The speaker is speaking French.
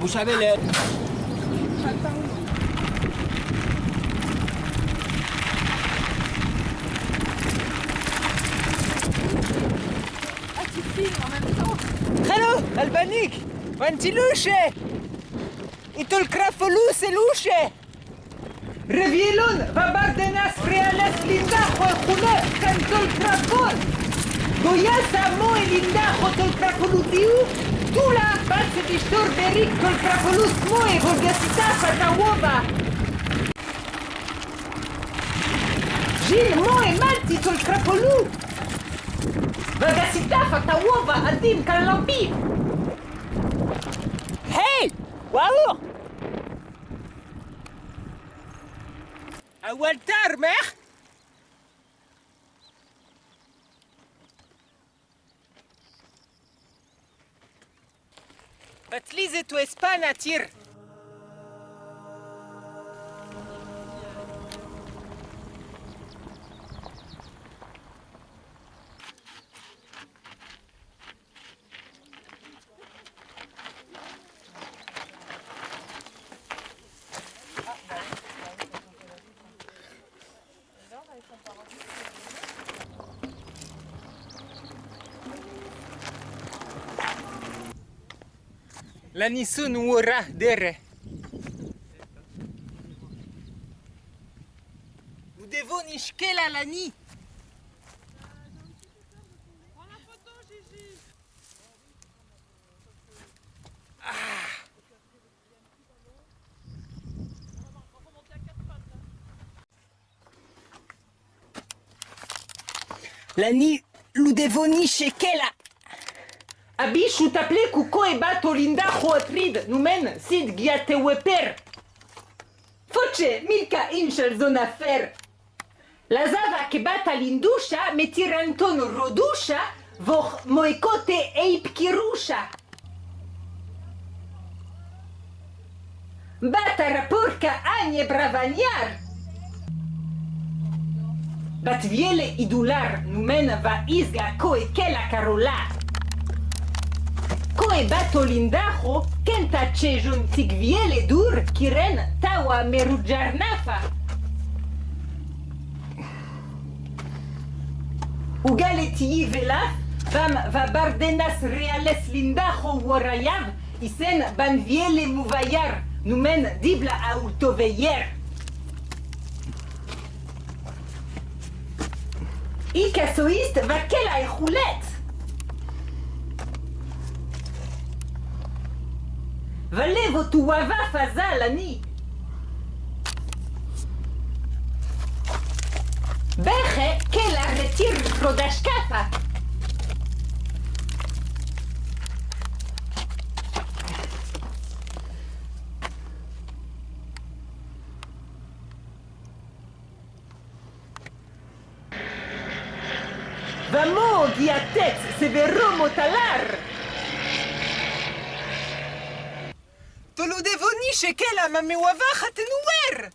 Vous savez, le... Tu filmes en même temps Hello, Albanik! Vanti luce! Itul krafolus e luce! Revielon, vabardenas reales lindajo june, cantul krafol! Goyasa mo e lindajo Tula face diștorberic îl prapălus moe, vor găsi tapa ta! Gil moe, malti îl prapălu! Vă găsi tapa ta adim ca lambi! Wow! Aguantar, meh! بتليزي تو اسبانا تير La nisun wura dere. Vous devons nishke la lani. Lani, lu devoni shekela. Abișu taple cu coe batolinda hoatrid, numen sid ghiate weper. Foce milca inșel zona fer. La zava che batalindușa, me tiranton rodușa, voh moicote eip chirușa. Batara raporca anie bravaniar. Bat viele idular, numen va izga coe la carolar. Koe bato lindajo kenta cejun tigviele dur kiren tawa merujarnafa. Ugaleti velaf vam va bardenas reales lindajo warayav isen banviele muvayar numen dibla autoveyer. Ikasoist va kela e Valevo tu wava fazalani. Beche kela retir rodashkafa. Vamo, guiatex, severo motalar. Tolo devoni shekela mamewava khatenuwer.